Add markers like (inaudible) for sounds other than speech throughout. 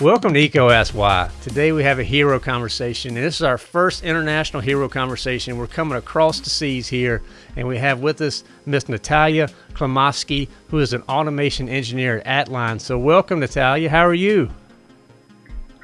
Welcome to EECO Ask Why. Today we have a hero conversation, and this is our first international hero conversation. We're coming across the seas here, and we have with us Miss Natalia Klimovsky, who is an automation engineer at Atline. So welcome, Natalia. How are you?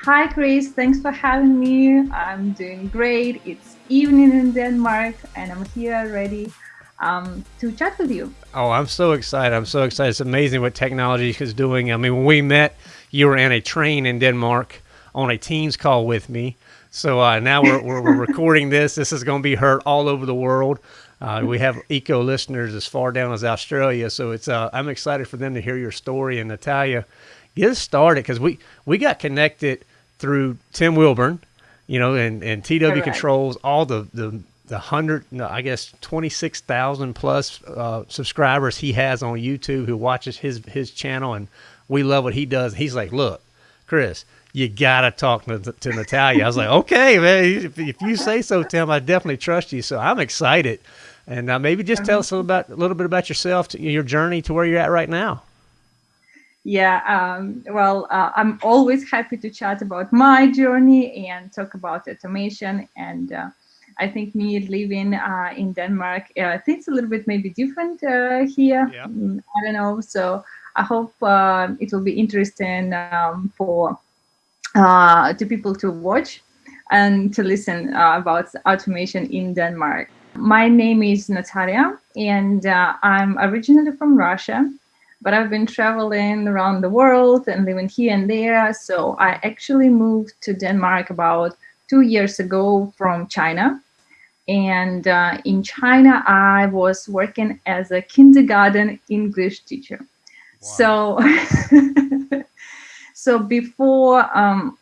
Hi, Chris. Thanks for having me. I'm doing great. It's evening in Denmark, and I'm here ready um, to chat with you. Oh, I'm so excited. I'm so excited. It's amazing what technology is doing. I mean, when we met, you were in a train in Denmark on a Teams call with me. So uh, now we're, we're, we're, (laughs) recording this. This is going to be heard all over the world. Uh, we have EECO listeners as far down as Australia. So it's uh, I'm excited for them to hear your story. And Natalia, get us started because we, we got connected through Tim Wilborne, you know, and, and TW right. Controls, all the, the, the hundred, no, I guess, 26,000 plus uh, subscribers he has on YouTube who watches his, his channel. And we love what he does. He's like, look, Chris, you gotta talk to, to Natalia. I was like, okay, man, if, if, you say so, Tim, I definitely trust you. So I'm excited. And uh, maybe just tell us a little, about, a little bit about yourself, to, your journey to where you're at right now. Yeah, um, well, uh, I'm always happy to chat about my journey and talk about automation. And uh, I think me living uh, in Denmark, uh, things a little bit maybe different uh, here. Yeah. Mm, I don't know. So I hope uh, it will be interesting um, for uh, to people to watch and to listen uh, about automation in Denmark. My name is Natalia and uh, I'm originally from Russia, but I've been traveling around the world and living here and there. So I actually moved to Denmark about two years ago from China. And uh, in China, I was working as a kindergarten English teacher. So, (laughs) so before um,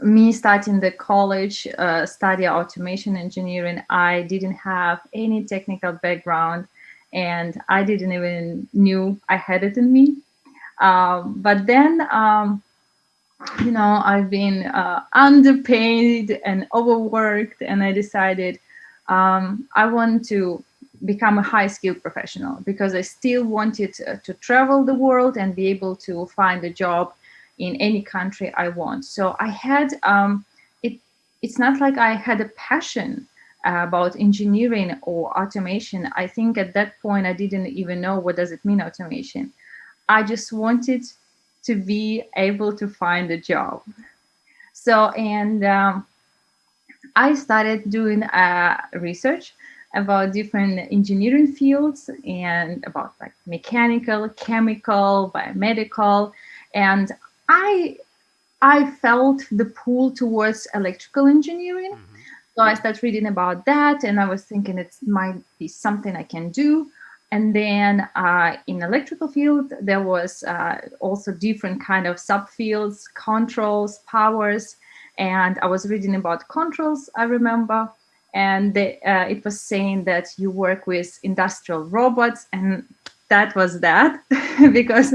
me starting the college, uh, study automation engineering, I didn't have any technical background and I didn't even knew I had it in me. Um, but then, um, you know, I've been uh, underpaid and overworked and I decided um, I want to become a high skilled professional because I still wanted to, to travel the world and be able to find a job in any country I want. So I had, um, it, it's not like I had a passion about engineering or automation. I think at that point I didn't even know what does it mean automation. I just wanted to be able to find a job. So, and um, I started doing uh, research about different engineering fields and about like mechanical, chemical, biomedical. And I, I felt the pull towards electrical engineering. Mm -hmm. So I started reading about that and I was thinking it might be something I can do. And then uh, in electrical field, there was uh, also different kind of subfields, controls, powers. And I was reading about controls, I remember and they, uh, it was saying that you work with industrial robots and that was that (laughs) because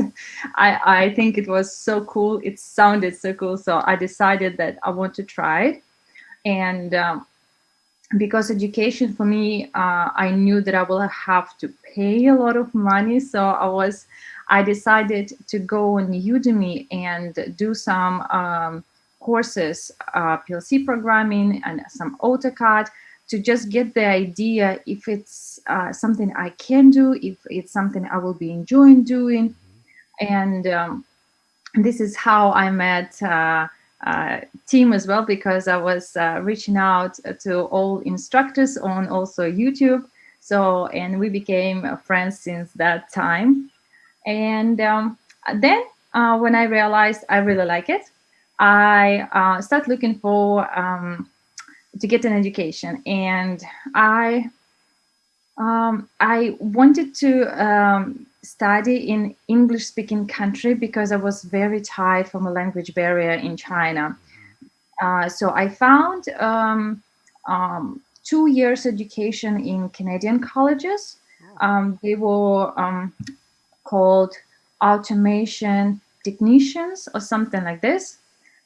I, I think it was so cool it sounded so cool so I decided that I want to try it and um, because education for me uh, I knew that I will have to pay a lot of money so I was I decided to go on Udemy and do some um, courses uh, PLC programming and some AutoCAD to just get the idea if it's uh, something I can do, if it's something I will be enjoying doing. And um, this is how I met uh, uh, as well, because I was uh, reaching out to all instructors on also YouTube. So, and we became friends since that time. And um, then uh, when I realized I really like it, I uh, started looking for um, to get an education and I um, I wanted to um, study in English speaking country because I was very tired from a language barrier in China. Uh, so I found um, um two years education in Canadian colleges. Um, they were um, called automation technicians or something like this.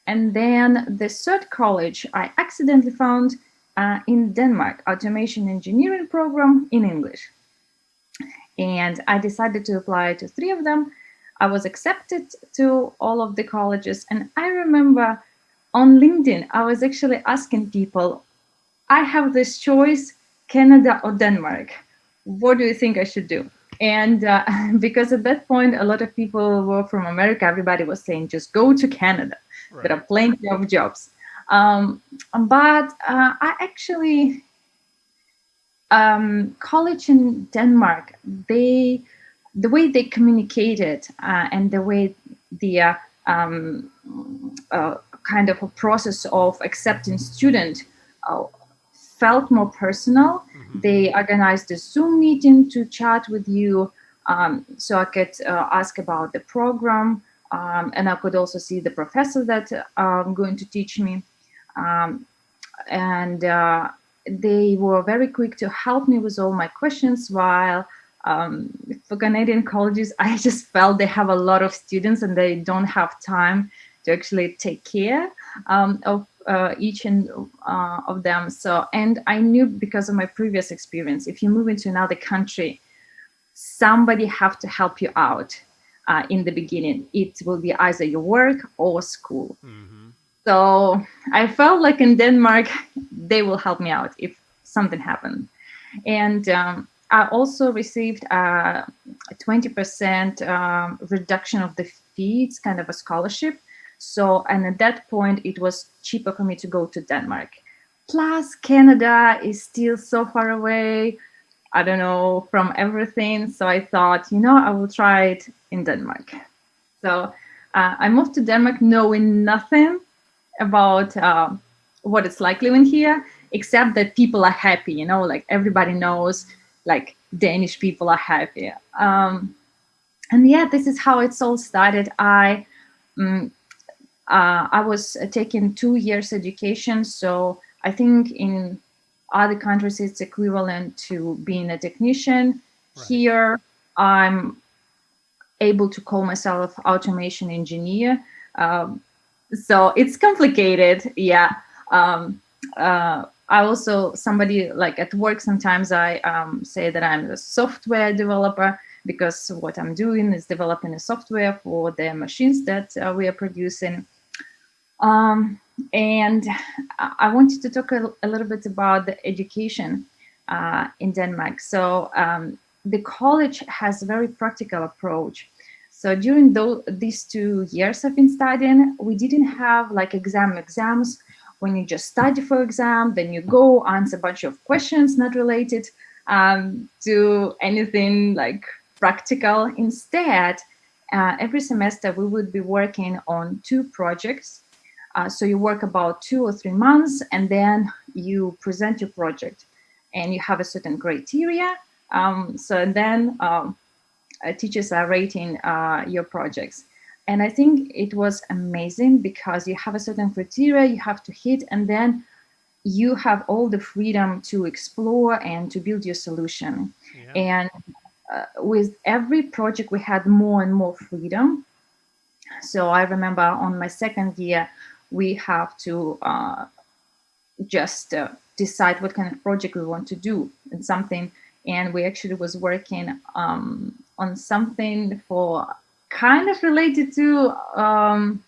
And then the third college I accidentally found uh, in Denmark, automation engineering program in English. And I decided to apply to three of them. I was accepted to all of the colleges. And I remember on LinkedIn, I was actually asking people, I have this choice, Canada or Denmark. What do you think I should do? And uh, (laughs) because at that point, a lot of people were from America, everybody was saying, just go to Canada. Right. There are plenty of jobs. Um, but uh, I actually, um, college in Denmark, they, the way they communicated uh, and the way the uh, um, uh, kind of a process of accepting student uh, felt more personal. Mm-hmm. They organized a Zoom meeting to chat with you um, so I could uh, ask about the program um, and I could also see the professor that I'm um, going to teach me. Um, and uh, they were very quick to help me with all my questions while um, for Canadian colleges, (laughs) I just felt they have a lot of students and they don't have time to actually take care um, of uh, each and uh, of them. So, and I knew because of my previous experience, if you move into another country, somebody have to help you out uh, in the beginning. It will be either your work or school. Mm-hmm. So I felt like in Denmark, (laughs) they will help me out if something happened. And um, I also received a 20% um, reduction of the fees, kind of a scholarship. So, and at that point, it was cheaper for me to go to Denmark. Plus, Canada is still so far away. I don't know from everything. So I thought, you know, I will try it in Denmark. So uh, I moved to Denmark knowing nothing about uh, what it's like living here, except that people are happy. You know, like everybody knows, like Danish people are happy. Um, and yeah, this is how it's all started. I um, uh, I was taking two years education, so I think in other countries it's equivalent to being a technician. Right. Here, I'm able to call myself automation engineer. Um, so it's complicated, yeah. Um, uh, I also somebody like at work sometimes I um, say that I'm a software developer because what I'm doing is developing a software for the machines that uh, we are producing. Um, and I wanted to talk a, a, little bit about the education uh, in Denmark. So um, the college has a very practical approach. So during those, these two years I've been studying, we didn't have like exam exams when you just study for exam, then you go answer a bunch of questions not related um, to anything like practical. Instead, uh, every semester we would be working on two projects uh, so you work about two or three months and then you present your project and you have a certain criteria. Um, so then um, teachers are rating uh, your projects. And I think it was amazing because you have a certain criteria you have to hit and then you have all the freedom to explore and to build your solution. Yeah. And uh, with every project, we had more and more freedom. So I remember on my second year, we have to uh, just uh, decide what kind of project we want to do and something and we actually was working um, on something for kind of related to um,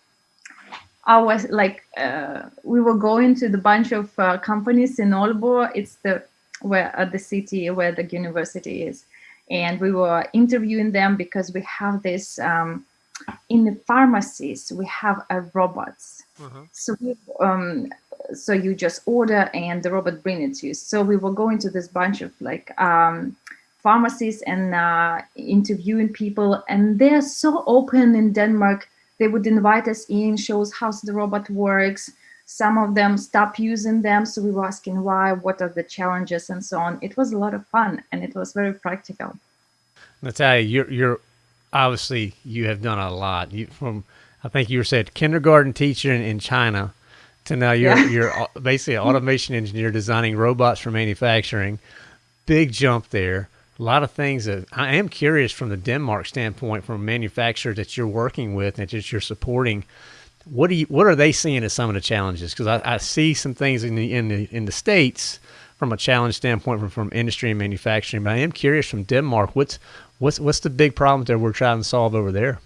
our like uh, we were going to the bunch of uh, companies in Aalborg. It's the where uh, the city where the university is, and we were interviewing them because we have this um, in the pharmacies we have a robots uh-huh. so we, um, so you just order and the robot bring it to you so we were going to this bunch of like um, pharmacies and uh, interviewing people and they're so open in denmark they would invite us in show us how the robot works some of them stop using them so we were asking why what are the challenges and so on it was a lot of fun and it was very practical natalia you're, you're obviously you have done a lot. You from I think you were said kindergarten teacher in, in China to now you're yeah. you're basically an automation engineer designing robots for manufacturing. Big jump there. A lot of things that I am curious from the Denmark standpoint, from a manufacturer that you're working with and that you're supporting. What do you what are they seeing as some of the challenges? Because I, I see some things in the in the in the states from a challenge standpoint from, from industry and manufacturing. But I am curious from Denmark, what's what's what's the big problem that we're trying to solve over there?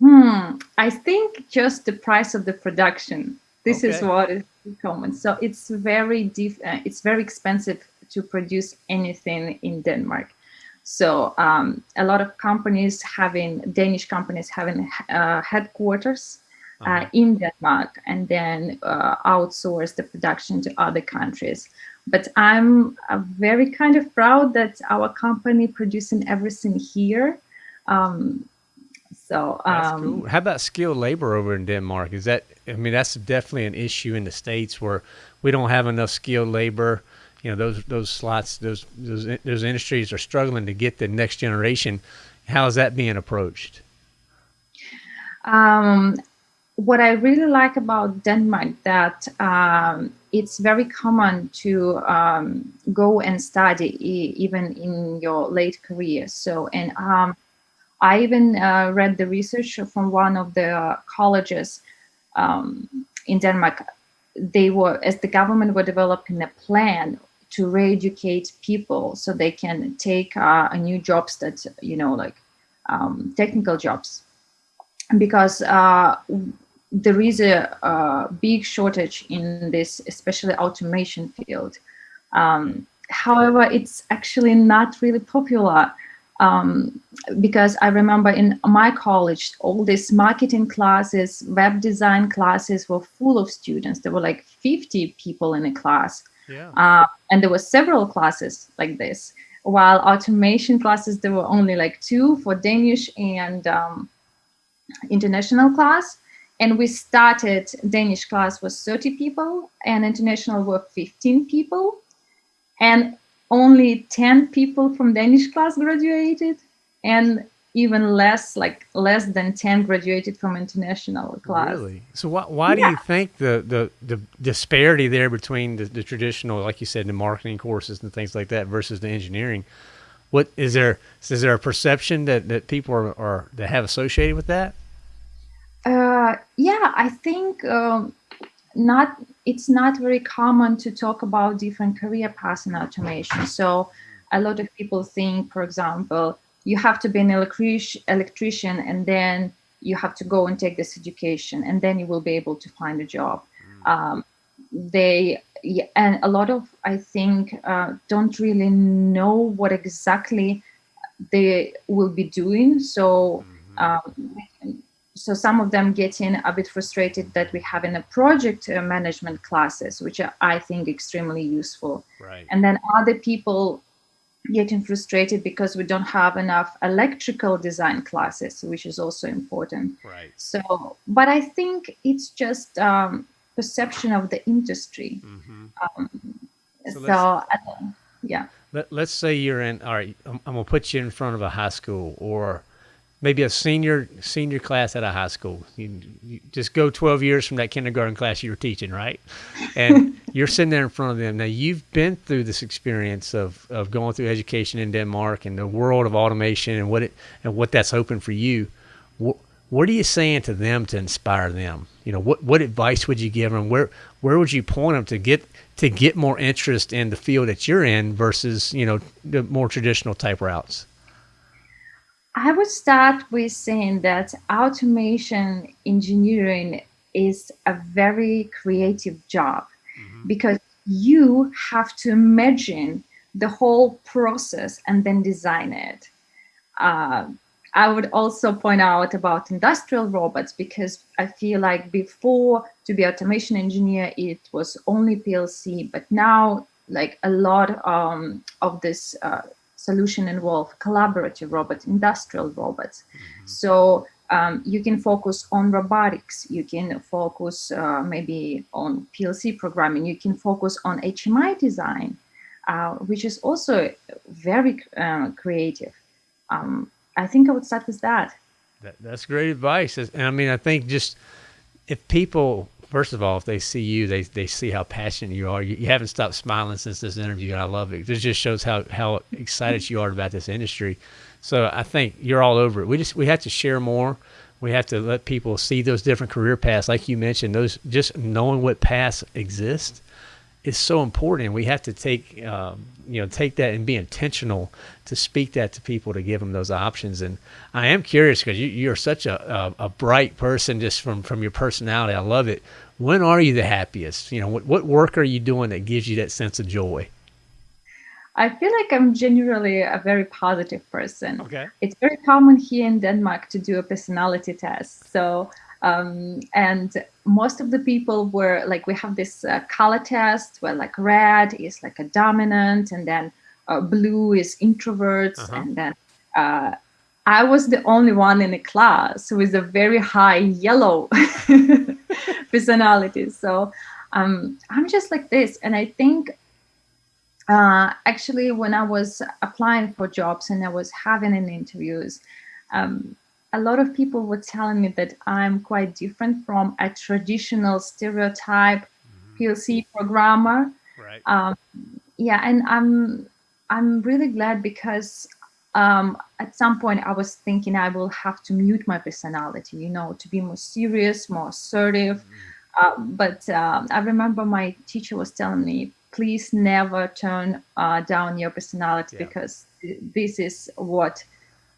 Hmm, I think just the price of the production. This okay. is what is common. So it's very diff- uh, it's very expensive to produce anything in Denmark. So um, a lot of companies having Danish companies having uh, headquarters uh, uh-huh. in Denmark and then uh, outsource the production to other countries. But I'm uh, very kind of proud that our company producing everything here. Um, so, um, cool. how about skilled labor over in Denmark? Is that, I mean, that's definitely an issue in the States where we don't have enough skilled labor. You know, those, those slots, those, those, those industries are struggling to get the next generation. How is that being approached? Um, what I really like about Denmark that um, it's very common to um, go and study e even in your late career. So, and um, I even uh, read the research from one of the colleges um, in Denmark. They were, as the government were developing a plan to re-educate people so they can take uh, new jobs that, you know, like um, technical jobs. Because uh, there is a, a, big shortage in this, especially automation field. Um, however, it's actually not really popular um, because I remember in my college, all these marketing classes, web design classes were full of students. There were like 50 people in a class. Yeah. Uh, and there were several classes like this. While automation classes, there were only like two for Danish and um, international class and we started danish class was 30 people and international were 15 people and only 10 people from danish class graduated and even less like less than 10 graduated from international class really so why, why yeah. do you think the, the the disparity there between the, the traditional like you said the marketing courses and things like that versus the engineering what is there is there a perception that that people are, are that have associated with that uh, yeah, I think um, not. It's not very common to talk about different career paths in automation. So a lot of people think, for example, you have to be an electric electrician and then you have to go and take this education and then you will be able to find a job. Mm. Um, they and a lot of I think uh, don't really know what exactly they will be doing. So mm-hmm. um, so some of them getting a bit frustrated that we have in a project uh, management classes, which are, I think extremely useful. Right. And then other people getting frustrated because we don't have enough electrical design classes, which is also important. Right. So, but I think it's just um, perception of the industry. Mm-hmm. Um, so, so uh, yeah. Let, let's say you're in, all right, I'm, I'm going to put you in front of a high school or maybe a senior senior class at a high school. You, you, just go 12 years from that kindergarten class you were teaching, right? And (laughs) you're sitting there in front of them. Now you've been through this experience of, of going through education in Denmark and the world of automation and what it and what that's open for you. What, what are you saying to them to inspire them? You know, what what advice would you give them? Where where would you point them to get to get more interest in the field that you're in versus you know the more traditional type routes? I would start with saying that automation engineering is a very creative job. Because you have to imagine the whole process and then design it. Uh, I would also point out about industrial robots because I feel like before to be automation engineer, it was only PLC, but now like a lot um, of this uh, solution involve collaborative robots, industrial robots. Mm-hmm. So um, you can focus on robotics, you can focus uh, maybe on PLC programming, you can focus on HMI design, uh, which is also very uh, creative. Um, I think I would start with that. that. That's great advice. And I mean, I think just if people first of all, if they see you, they, they see how passionate you are. You, you, haven't stopped smiling since this interview, and I love it. This just shows how, how excited you are about this industry. So I think you're all over it. We just we have to share more. We have to let people see those different career paths, like you mentioned. Those just knowing what paths exist is so important. We have to take, um, you know, take that and be intentional to speak that to people to give them those options. And I am curious because you, you're such a, a, a, bright person just from, from your personality. I love it. When are you the happiest? You know, what, what work are you doing that gives you that sense of joy? I feel like I'm generally a very positive person. Okay. It's very common here in Denmark to do a personality test. So um, and most of the people were like, we have this uh, color test where like red is like a dominant and then uh, blue is introverts. Uh -huh. And then uh, I was the only one in the class with a very high yellow (laughs) personality. So um, I'm just like this. And I think uh, actually when I was applying for jobs and I was having an interviews, um, a lot of people were telling me that I'm quite different from a traditional stereotype mm -hmm. PLC programmer. Right. Um, yeah, and I'm I'm really glad because um, at some point I was thinking I will have to mute my personality, you know, to be more serious, more assertive. Mm -hmm. uh, but uh, I remember my teacher was telling me, please never turn uh, down your personality yeah. because this is what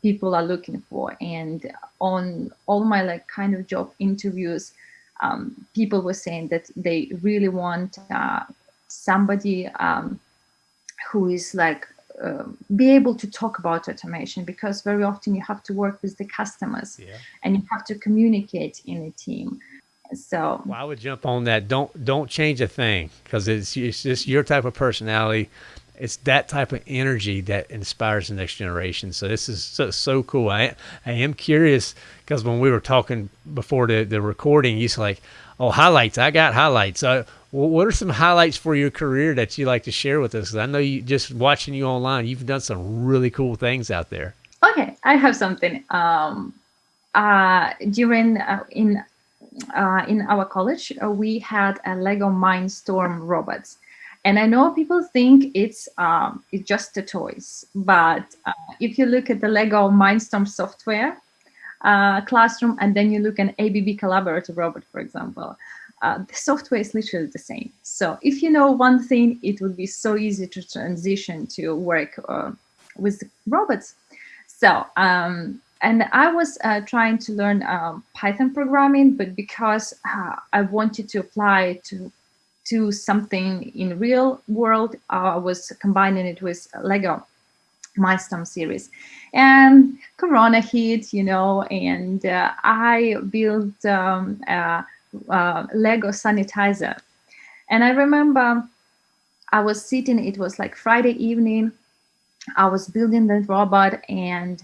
people are looking for. And on all my like kind of job interviews, um, people were saying that they really want uh, somebody um, who is like uh, be able to talk about automation because very often you have to work with the customers yeah. and you have to communicate in a team. So well, I would jump on that. Don't don't change a thing because it's it's just your type of personality it's that type of energy that inspires the next generation. So this is so, so cool. I I am curious because when we were talking before the, the recording, you said like, oh, highlights. I got highlights. Uh, what are some highlights for your career that you like to share with us? I know you just watching you online, you've done some really cool things out there. Okay, I have something. Um, uh, during uh, in uh, in our college, uh, we had a Lego Mindstorm robots and I know people think it's um, it's just the toys, but uh, if you look at the Lego Mindstorm software uh, classroom, and then you look at an ABB Collaborative Robot, for example, uh, the software is literally the same. So if you know one thing, it would be so easy to transition to work uh, with robots. So um, and I was uh, trying to learn um, Python programming, but because uh, I wanted to apply to to something in real world. I was combining it with Lego Mindstorm series. And Corona hit, you know, and uh, I built um, a, a Lego sanitizer. And I remember I was sitting, it was like Friday evening, I was building the robot and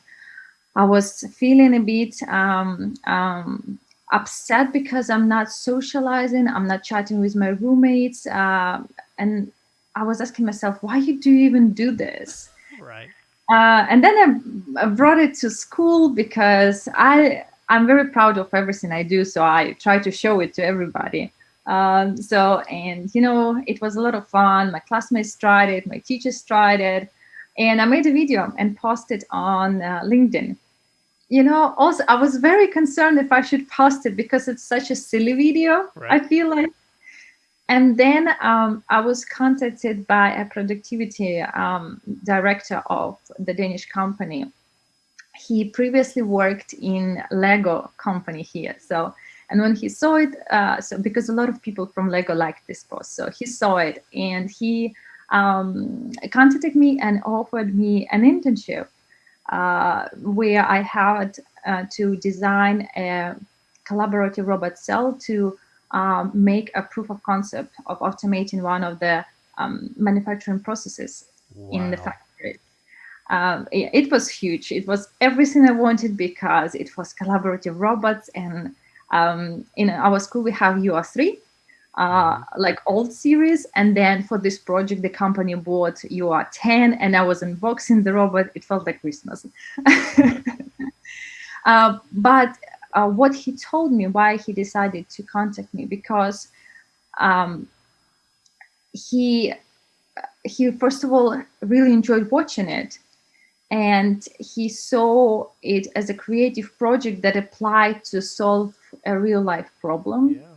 I was feeling a bit um, um, upset because I'm not socializing, I'm not chatting with my roommates. Uh, and I was asking myself, why do you even do this? Right. Uh, and then I, I, brought it to school because I, I'm very proud of everything I do. So I try to show it to everybody. Um, so, and you know, it was a lot of fun. My classmates tried it, my teachers tried it. And I made a video and posted on uh, LinkedIn you know, also I was very concerned if I should post it because it's such a silly video, right. I feel like. And then um, I was contacted by a productivity um, director of the Danish company. He previously worked in Lego company here. So, and when he saw it, uh, so because a lot of people from Lego liked this post, so he saw it and he um, contacted me and offered me an internship uh, where I had uh, to design a collaborative robot cell to um, make a proof of concept of automating one of the um, manufacturing processes wow. in the factory. Um, it, it, was huge. It was everything I wanted because it was collaborative robots. And um, in our school, we have UR3, uh, like old series. And then for this project, the company bought UR10 and I was unboxing the robot. It felt like Christmas. (laughs) uh, but uh, what he told me, why he decided to contact me, because um, he, he, first of all, really enjoyed watching it. And he saw it as a creative project that applied to solve a real life problem. Yeah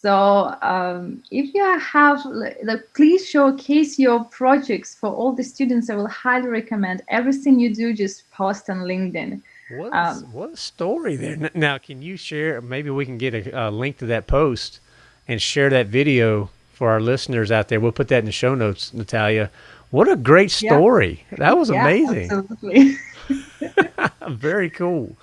So um, if you have, like, please showcase your projects for all the students. I will highly recommend everything you do. Just post on LinkedIn. What, um, what a story there. Now, can you share? Maybe we can get a, a, link to that post and share that video for our listeners out there. We'll put that in the show notes, Natalia. What a great story! Yeah. That was yeah, amazing. Absolutely. (laughs) (laughs) Very cool.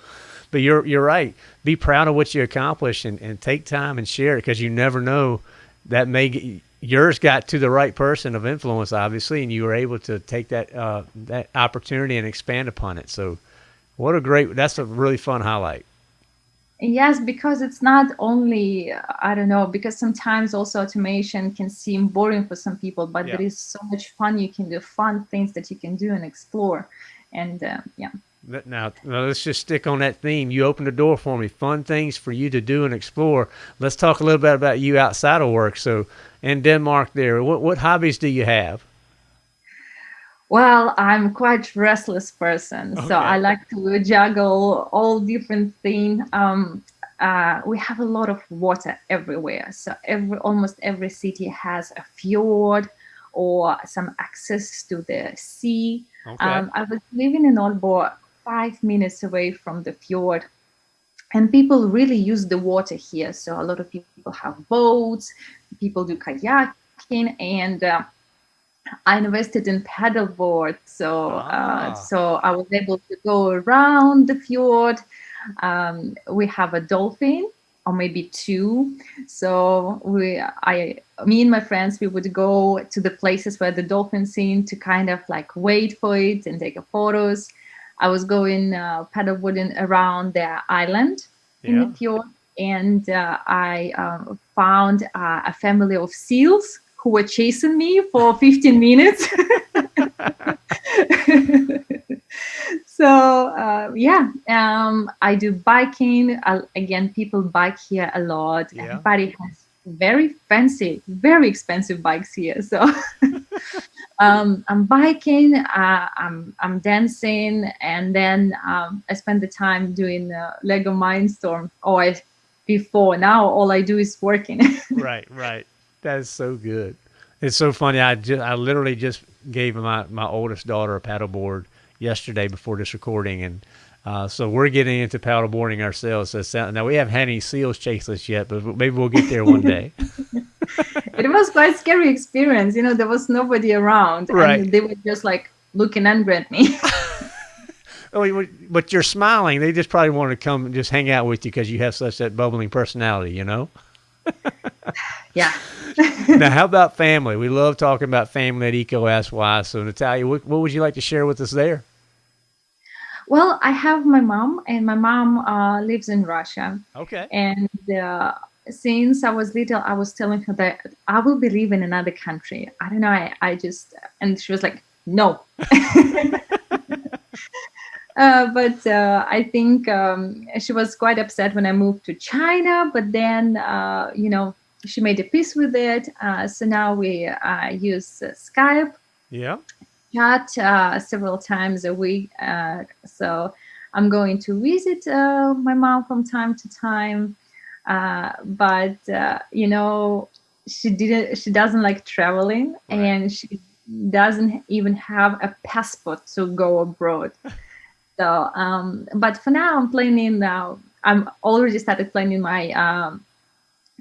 But you're you're right. Be proud of what you accomplish and, and take time and share it because you never know that may get, yours got to the right person of influence, obviously, and you were able to take that uh, that opportunity and expand upon it. So, what a great! That's a really fun highlight. Yes, because it's not only, I don't know, because sometimes also automation can seem boring for some people, but yeah. there is so much fun you can do, fun things that you can do and explore. And uh, yeah. Now, now, let's just stick on that theme. You opened the door for me. Fun things for you to do and explore. Let's talk a little bit about you outside of work. So, in Denmark, there, what what hobbies do you have? Well, I'm quite restless person, okay. so I like to juggle all different things. Um, uh, we have a lot of water everywhere, so every almost every city has a fjord or some access to the sea. Okay. Um, I was living in Aalborg five minutes away from the fjord. And people really use the water here. So a lot of people have boats, people do kayaking, and uh, I invested in paddleboard. So, uh, ah. uh, so I was able to go around the fjord. Um, we have a dolphin or maybe two. So we, I, me and my friends, we would go to the places where the dolphins seen to kind of like wait for it and take photos. I was going uh, paddleboarding around the island yeah. in the fjord, and uh, I uh, found uh, a family of seals who were chasing me for (laughs) 15 minutes. (laughs) so uh, yeah, um, I do biking. again, people bike here a lot. Yeah. Everybody has very fancy, very expensive bikes here. So (laughs) um, I'm biking, uh, I'm, I'm dancing, and then um, I spend the time doing uh, Lego Mindstorm. Or I, before now, all I do is working. (laughs) right, right. That is so good. It's so funny. I just, I literally just gave my my oldest daughter a paddleboard yesterday before this recording, and uh, so we're getting into paddleboarding ourselves. So now we haven't had any seals chase us yet, but maybe we'll get there one (laughs) day. (laughs) it was quite scary experience. You know, there was nobody around, right. and they were just like looking angry at me. (laughs) oh, but you're smiling. They just probably want to come and just hang out with you because you have such that bubbling personality. You know. (sighs) yeah. (laughs) now, how about family? We love talking about family at Ask Why. So, Natalia, what, what would you like to share with us there? Well, I have my mom, and my mom uh, lives in Russia. Okay. And uh, since I was little, I was telling her that I will be living in another country. I don't know. I, I just, and she was like, no. (laughs) (laughs) uh, but uh, I think um, she was quite upset when I moved to China. But then, uh, you know, she made a peace with it. Uh, so now we use Skype. Yeah chat uh, several times a week. Uh, so I'm going to visit uh, my mom from time to time. Uh, but uh, you know, she didn't. She doesn't like traveling, right. and she doesn't even have a passport to go abroad. (laughs) so, um, but for now, I'm planning. Now, I'm already started planning my um,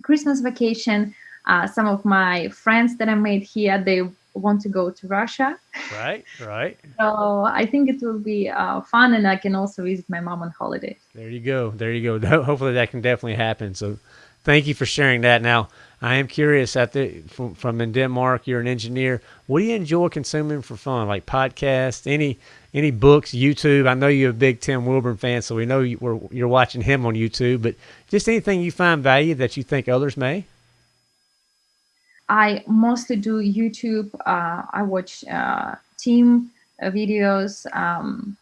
Christmas vacation. Uh, some of my friends that I made here, they want to go to Russia. Right, right. (laughs) so I think it will be uh, fun, and I can also visit my mom on holiday. There you go. There you go. (laughs) Hopefully that can definitely happen. So, thank you for sharing that. Now, I am curious. At the from, from in Denmark, you're an engineer. What do you enjoy consuming for fun? Like podcasts, any any books, YouTube? I know you're a big Tim Wilborne fan, so we know you, you're watching him on YouTube. But just anything you find value that you think others may. I mostly do YouTube. Uh, I watch uh, Tim uh, videos. Um,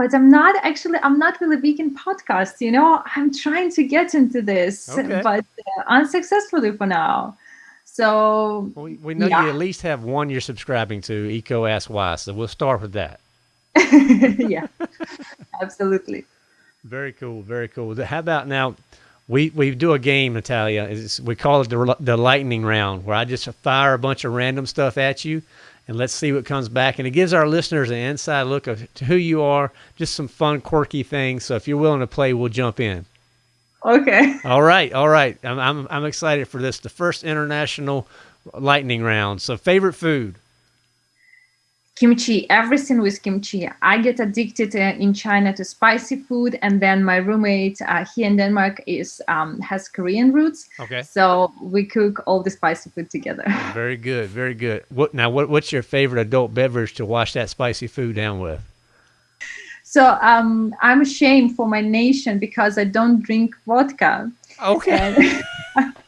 but I'm not actually, I'm not really big in podcasts, you know, I'm trying to get into this, okay. but uh, unsuccessfully for now. So we, we know yeah. you at least have one you're subscribing to, EECO Ask Why. So we'll start with that. (laughs) yeah, absolutely. Very cool. Very cool. How about now? We we do a game, Natalia. It's, we call it the, the lightning round, where I just fire a bunch of random stuff at you, and let's see what comes back. And it gives our listeners an inside look of who you are, just some fun, quirky things. So if you're willing to play, we'll jump in. Okay. (laughs) All right, all right. I'm I'm, I'm excited for this. The first international lightning round. So favorite food kimchi everything with kimchi. I get addicted uh, in china to spicy food and then my roommate uh, here in denmark is um, has korean roots. Okay. So we cook all the spicy food together. (laughs) Very good very good. What now what, what's your favorite adult beverage to wash that spicy food down with? So um, i'm ashamed for my nation because i don't drink vodka. Okay (laughs)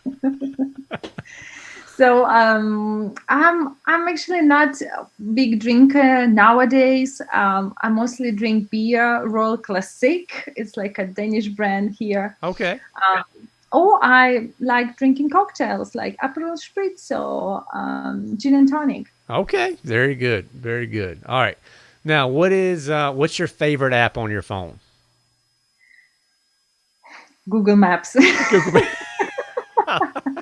So um, I'm I'm actually not a big drinker nowadays. Um, I mostly drink beer, Royal Classic. It's like a Danish brand here. Okay. Um, or I like drinking cocktails like Aperol Spritz or um, gin and tonic. Okay, very good, very good. All right, now what is uh, what's your favorite app on your phone? Google Maps. Google (laughs) Maps. (laughs) (laughs)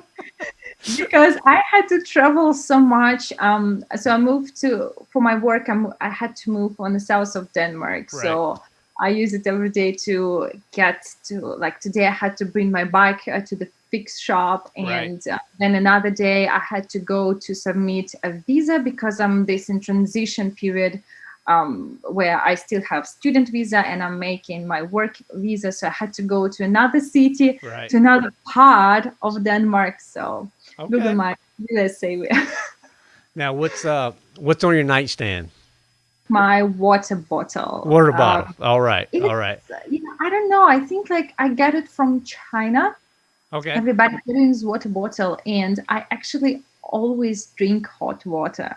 because I had to travel so much. Um, so I moved to for my work. I'm, I had to move on the south of Denmark. Right. So I use it every day to get to like today. I had to bring my bike uh, to the fix shop, and right. uh, then another day I had to go to submit a visa because I'm this in transition period. Um, where I still have student visa and I'm making my work visa. So I had to go to another city, right. to another part of Denmark. So Okay. Google my let's say. (laughs) now, what's uh, what's on your nightstand? My water bottle. Water bottle. Um, all right. All right. You know, I don't know. I think like I get it from China. Okay. Everybody uses water bottle, and I actually always drink hot water.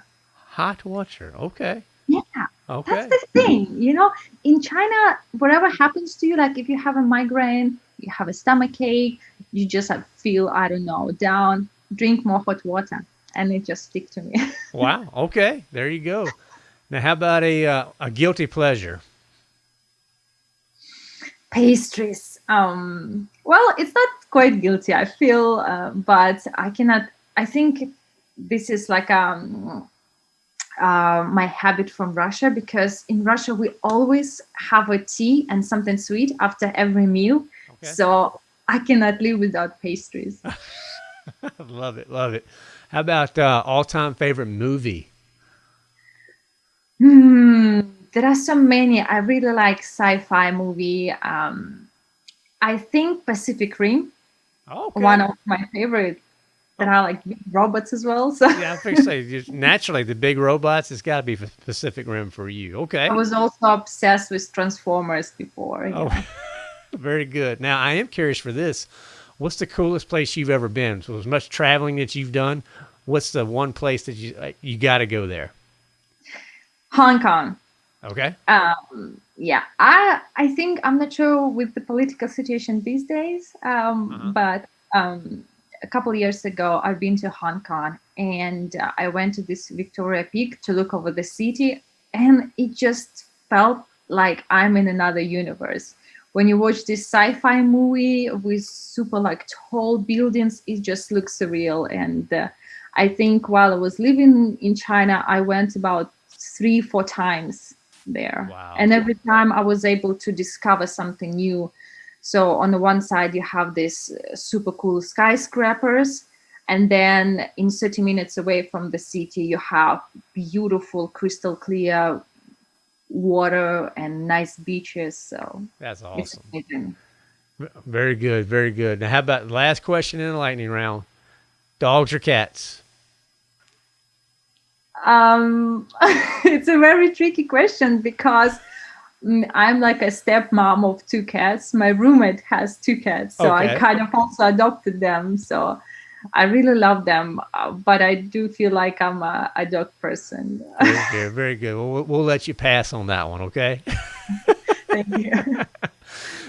Hot water. Okay. Yeah. Okay. That's the thing. You know, in China, whatever happens to you, like if you have a migraine, you have a stomach ache, you just feel, I don't know, down drink more hot water and it just stick to me. (laughs) wow. Okay. There you go. Now, how about a, uh, a guilty pleasure? Pastries. Um, well, it's not quite guilty, I feel, uh, but I cannot, I think this is like um, uh, my habit from Russia because in Russia we always have a tea and something sweet after every meal. Okay. So I cannot live without pastries. (laughs) (laughs) love it, love it. How about uh, all-time favorite movie? Hmm, there are so many. I really like sci-fi movie. Um, I think Pacific Rim. Okay. One of my favorite. That are like big robots as well. So yeah, I think so. Naturally, the big robots. It's got to be Pacific Rim for you. Okay. I was also obsessed with Transformers before. Oh, (laughs) very good. Now I am curious for this what's the coolest place you've ever been? So as much traveling that you've done, what's the one place that you uh, you got to go there? Hong Kong. Okay. Um, yeah, I I think I'm not sure with the political situation these days, um, uh-huh. but um, a couple years ago I've been to Hong Kong and uh, I went to this Victoria Peak to look over the city, and it just felt like I'm in another universe when you watch this sci-fi movie with super like tall buildings, it just looks surreal. And uh, I think while I was living in China, I went about three, four times there. Wow. And every time I was able to discover something new. So on the one side, you have this uh, super cool skyscrapers. And then in 30 minutes away from the city, you have beautiful, crystal clear water and nice beaches. So that's awesome. Very good, very good. Now, how about last question in the lightning round? Dogs or cats? Um, (laughs) it's a very tricky question because mm, I'm like a stepmom of two cats. My roommate has two cats, so okay. I kind of also adopted them. So I really love them, uh, but I do feel like I'm a, a dog person. very (laughs) good, very good. We'll, we'll let you pass on that one, okay? (laughs) Thank you. (laughs) now,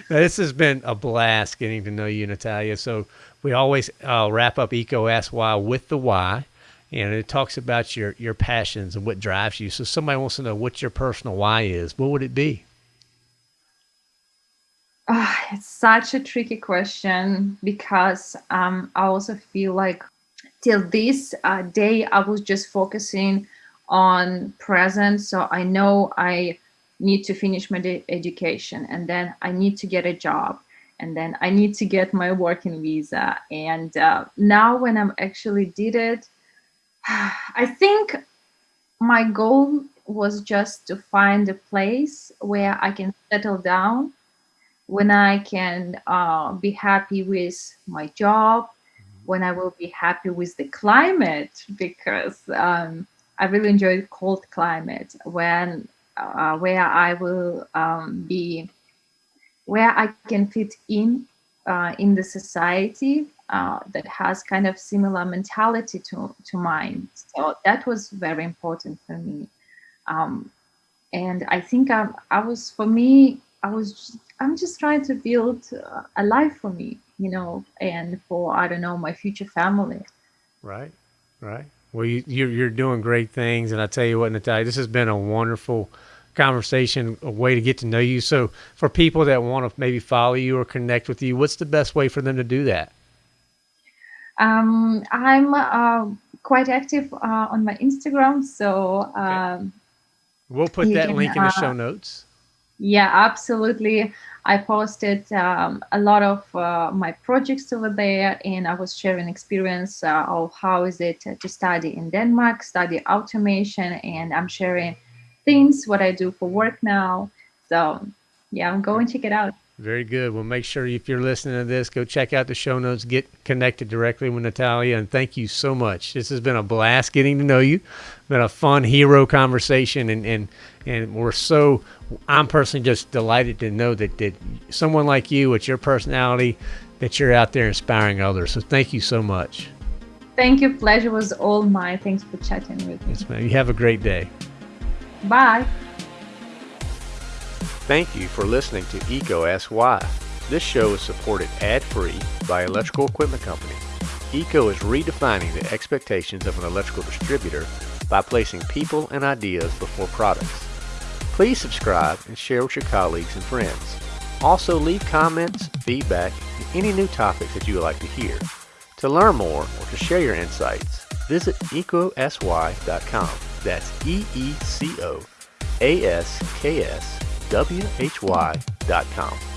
this has been a blast getting to know you, Natalia. So we always uh, wrap up EECO Ask Why with the why, and it talks about your your passions and what drives you. So somebody wants to know what your personal why is. What would it be? Uh, it's such a tricky question because um, I also feel like till this uh, day I was just focusing on present. So I know I need to finish my education and then I need to get a job and then I need to get my working visa. And uh, now when I'm actually did it, (sighs) I think my goal was just to find a place where I can settle down when I can uh, be happy with my job, when I will be happy with the climate, because um, I really enjoy cold climate, when uh, where I will um, be, where I can fit in uh, in the society uh, that has kind of similar mentality to, to mine. So that was very important for me. Um, and I think I, I was, for me, I was I'm just trying to build a life for me, you know, and for I don't know my future family. Right, right. Well, you, you're you're doing great things, and I tell you what, Natalia, this has been a wonderful conversation, a way to get to know you. So, for people that want to maybe follow you or connect with you, what's the best way for them to do that? Um, I'm uh, quite active uh, on my Instagram, so um, okay. we'll put that can, link in the show uh, notes. Yeah, absolutely. I posted um, a lot of uh, my projects over there and I was sharing experience uh, of how is it to study in Denmark, study automation, and I'm sharing things, what I do for work now. So yeah, go and check it out. Very good. Well, make sure if you're listening to this, go check out the show notes, get connected directly with Natalia, and thank you so much. This has been a blast getting to know you. Been a fun hero conversation, and and and we're so. I'm personally just delighted to know that that someone like you, with your personality, that you're out there inspiring others. So thank you so much. Thank you. Pleasure was all mine. Thanks for chatting with me. Yes, ma'am. You have a great day. Bye. Thank you for listening to EECO Ask Why. This show is supported ad-free by Electrical Equipment Company. EECO is redefining the expectations of an electrical distributor by placing people and ideas before products. Please subscribe and share with your colleagues and friends. Also leave comments, feedback, and any new topics that you would like to hear. To learn more or to share your insights, visit eecoaskswhy.com. That's E-E-C-O A-S-K-S why.com.